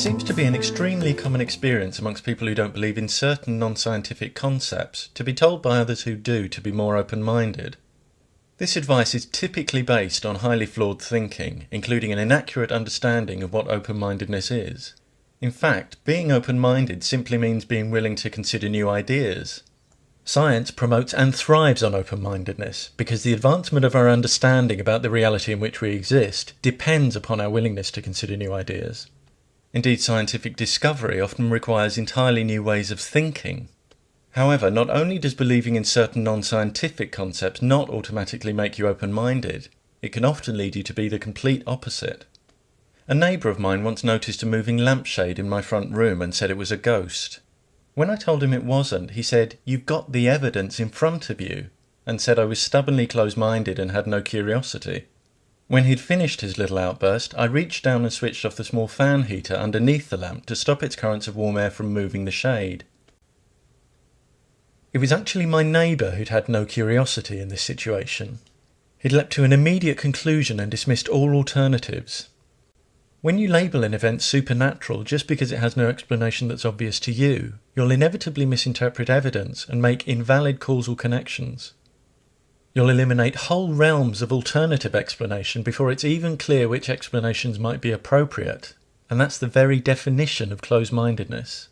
seems to be an extremely common experience amongst people who don't believe in certain non scientific concepts to be told by others who do to be more open minded. This advice is typically based on highly flawed thinking, including an inaccurate understanding of what open mindedness is. In fact, being open minded simply means being willing to consider new ideas. Science promotes and thrives on open mindedness because the advancement of our understanding about the reality in which we exist depends upon our willingness to consider new ideas. Indeed, scientific discovery often requires entirely new ways of thinking. However, not only does believing in certain non scientific concepts not automatically make you open minded, it can often lead you to be the complete opposite. A neighbour of mine once noticed a moving lampshade in my front room and said it was a ghost. When I told him it wasn't, he said, You've got the evidence in front of you, and said I was stubbornly close minded and had no curiosity. When he'd finished his little outburst, I reached down and switched off the small fan heater underneath the lamp to stop its currents of warm air from moving the shade. It was actually my neighbour who'd had no curiosity in this situation. He'd leapt to an immediate conclusion and dismissed all alternatives. When you label an event supernatural just because it has no explanation that's obvious to you, you'll inevitably misinterpret evidence and make invalid causal connections. You'll eliminate whole realms of alternative explanation before it's even clear which explanations might be appropriate, and that's the very definition of close mindedness.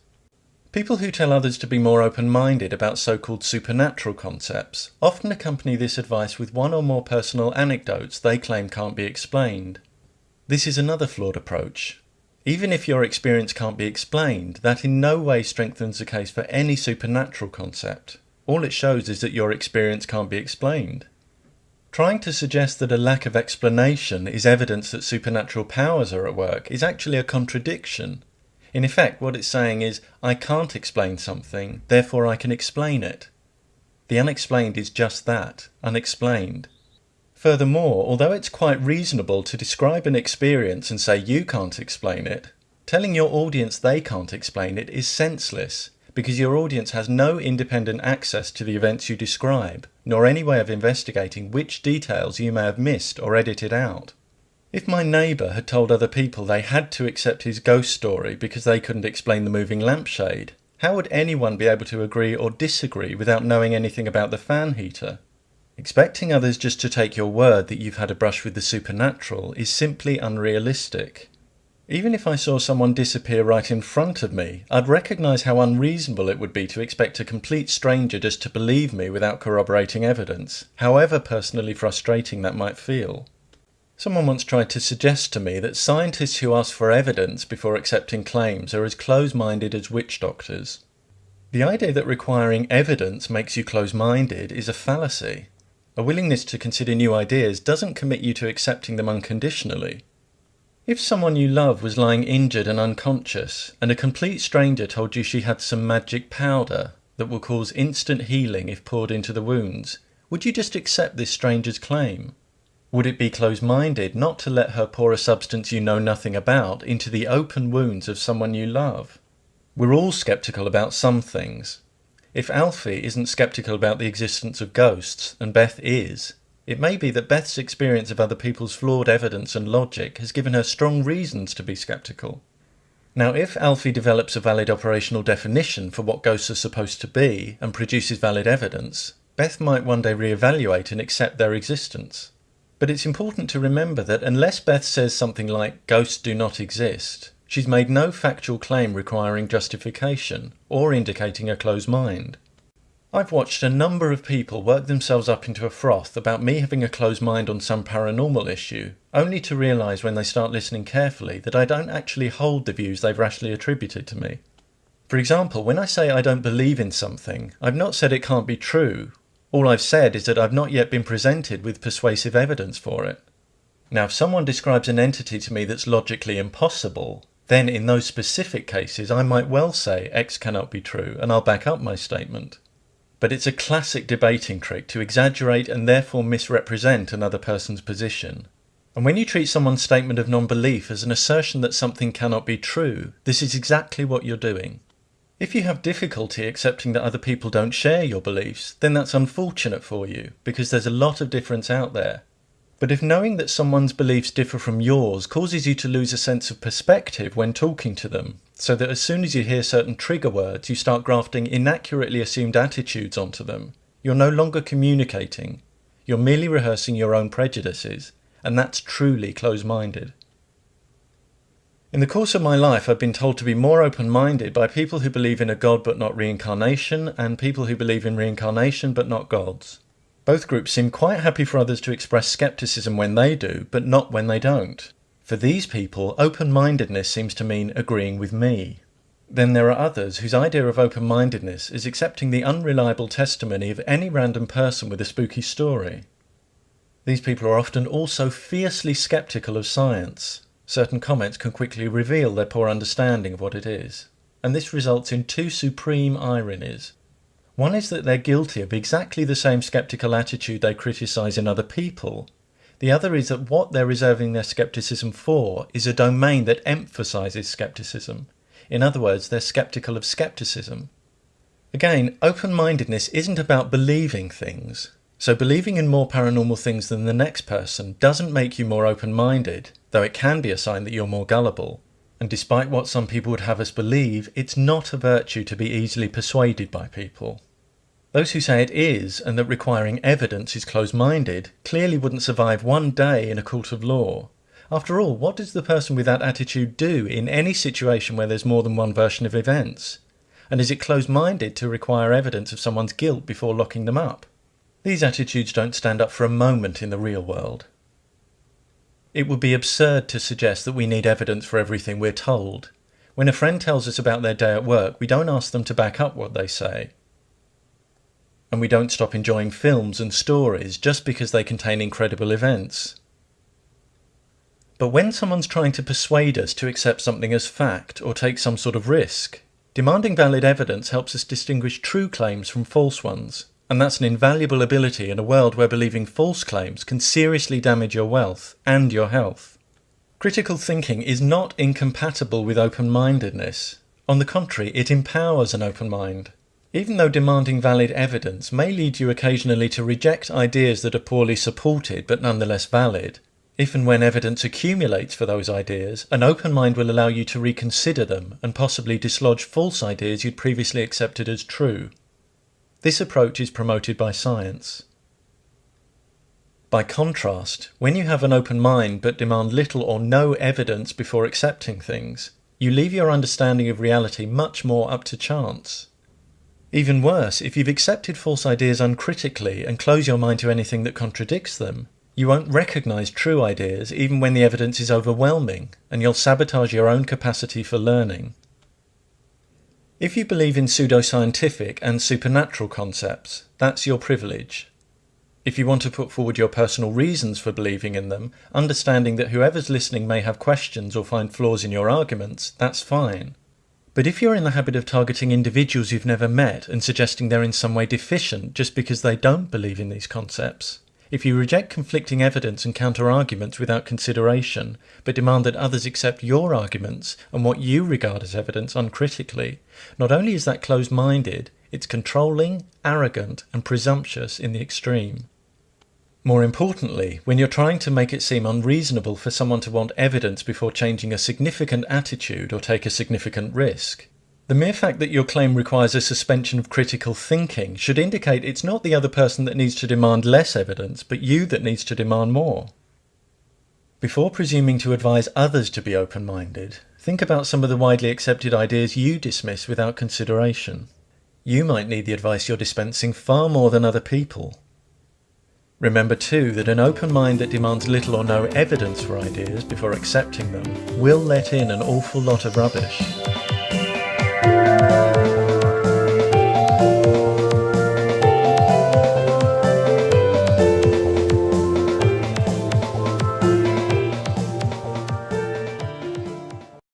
People who tell others to be more open minded about so called supernatural concepts often accompany this advice with one or more personal anecdotes they claim can't be explained. This is another flawed approach. Even if your experience can't be explained, that in no way strengthens the case for any supernatural concept. All it shows is that your experience can't be explained. Trying to suggest that a lack of explanation is evidence that supernatural powers are at work is actually a contradiction. In effect, what it's saying is, I can't explain something, therefore I can explain it. The unexplained is just that, unexplained. Furthermore, although it's quite reasonable to describe an experience and say you can't explain it, telling your audience they can't explain it is senseless because your audience has no independent access to the events you describe, nor any way of investigating which details you may have missed or edited out. If my neighbour had told other people they had to accept his ghost story because they couldn't explain the moving lampshade, how would anyone be able to agree or disagree without knowing anything about the fan heater? Expecting others just to take your word that you've had a brush with the supernatural is simply unrealistic. Even if I saw someone disappear right in front of me, I'd recognise how unreasonable it would be to expect a complete stranger just to believe me without corroborating evidence, however personally frustrating that might feel. Someone once tried to suggest to me that scientists who ask for evidence before accepting claims are as close minded as witch doctors. The idea that requiring evidence makes you close minded is a fallacy. A willingness to consider new ideas doesn't commit you to accepting them unconditionally. If someone you love was lying injured and unconscious, and a complete stranger told you she had some magic powder that will cause instant healing if poured into the wounds, would you just accept this stranger's claim? Would it be close minded not to let her pour a substance you know nothing about into the open wounds of someone you love? We're all skeptical about some things. If Alfie isn't skeptical about the existence of ghosts, and Beth is, it may be that Beth's experience of other people's flawed evidence and logic has given her strong reasons to be skeptical. Now, if Alfie develops a valid operational definition for what ghosts are supposed to be and produces valid evidence, Beth might one day re-evaluate and accept their existence. But it's important to remember that unless Beth says something like, ghosts do not exist, she's made no factual claim requiring justification or indicating a closed mind. I've watched a number of people work themselves up into a froth about me having a closed mind on some paranormal issue, only to realise when they start listening carefully that I don't actually hold the views they've rashly attributed to me. For example, when I say I don't believe in something, I've not said it can't be true. All I've said is that I've not yet been presented with persuasive evidence for it. Now, if someone describes an entity to me that's logically impossible, then in those specific cases I might well say X cannot be true, and I'll back up my statement. But it's a classic debating trick to exaggerate and therefore misrepresent another person's position. And when you treat someone's statement of non belief as an assertion that something cannot be true, this is exactly what you're doing. If you have difficulty accepting that other people don't share your beliefs, then that's unfortunate for you, because there's a lot of difference out there. But if knowing that someone's beliefs differ from yours causes you to lose a sense of perspective when talking to them, so that as soon as you hear certain trigger words, you start grafting inaccurately assumed attitudes onto them, you're no longer communicating. You're merely rehearsing your own prejudices, and that's truly close minded. In the course of my life, I've been told to be more open minded by people who believe in a God but not reincarnation, and people who believe in reincarnation but not gods. Both groups seem quite happy for others to express skepticism when they do, but not when they don't. For these people, open mindedness seems to mean agreeing with me. Then there are others whose idea of open mindedness is accepting the unreliable testimony of any random person with a spooky story. These people are often also fiercely skeptical of science. Certain comments can quickly reveal their poor understanding of what it is. And this results in two supreme ironies. One is that they're guilty of exactly the same skeptical attitude they criticize in other people. The other is that what they're reserving their skepticism for is a domain that emphasizes skepticism. In other words, they're skeptical of skepticism. Again, open mindedness isn't about believing things. So, believing in more paranormal things than the next person doesn't make you more open minded, though it can be a sign that you're more gullible. And despite what some people would have us believe, it's not a virtue to be easily persuaded by people. Those who say it is, and that requiring evidence is close minded, clearly wouldn't survive one day in a court of law. After all, what does the person with that attitude do in any situation where there's more than one version of events? And is it close minded to require evidence of someone's guilt before locking them up? These attitudes don't stand up for a moment in the real world. It would be absurd to suggest that we need evidence for everything we're told. When a friend tells us about their day at work, we don't ask them to back up what they say and we don't stop enjoying films and stories just because they contain incredible events. But when someone's trying to persuade us to accept something as fact or take some sort of risk, demanding valid evidence helps us distinguish true claims from false ones, and that's an invaluable ability in a world where believing false claims can seriously damage your wealth and your health. Critical thinking is not incompatible with open mindedness. On the contrary, it empowers an open mind. Even though demanding valid evidence may lead you occasionally to reject ideas that are poorly supported but nonetheless valid, if and when evidence accumulates for those ideas, an open mind will allow you to reconsider them and possibly dislodge false ideas you'd previously accepted as true. This approach is promoted by science. By contrast, when you have an open mind but demand little or no evidence before accepting things, you leave your understanding of reality much more up to chance. Even worse, if you've accepted false ideas uncritically and close your mind to anything that contradicts them, you won't recognize true ideas even when the evidence is overwhelming, and you'll sabotage your own capacity for learning. If you believe in pseudoscientific and supernatural concepts, that's your privilege. If you want to put forward your personal reasons for believing in them, understanding that whoever's listening may have questions or find flaws in your arguments, that's fine. But if you're in the habit of targeting individuals you've never met and suggesting they're in some way deficient just because they don't believe in these concepts, if you reject conflicting evidence and counter arguments without consideration, but demand that others accept your arguments and what you regard as evidence uncritically, not only is that closed minded, it's controlling, arrogant, and presumptuous in the extreme. More importantly, when you're trying to make it seem unreasonable for someone to want evidence before changing a significant attitude or take a significant risk, the mere fact that your claim requires a suspension of critical thinking should indicate it's not the other person that needs to demand less evidence, but you that needs to demand more. Before presuming to advise others to be open minded, think about some of the widely accepted ideas you dismiss without consideration. You might need the advice you're dispensing far more than other people. Remember too that an open mind that demands little or no evidence for ideas before accepting them will let in an awful lot of rubbish.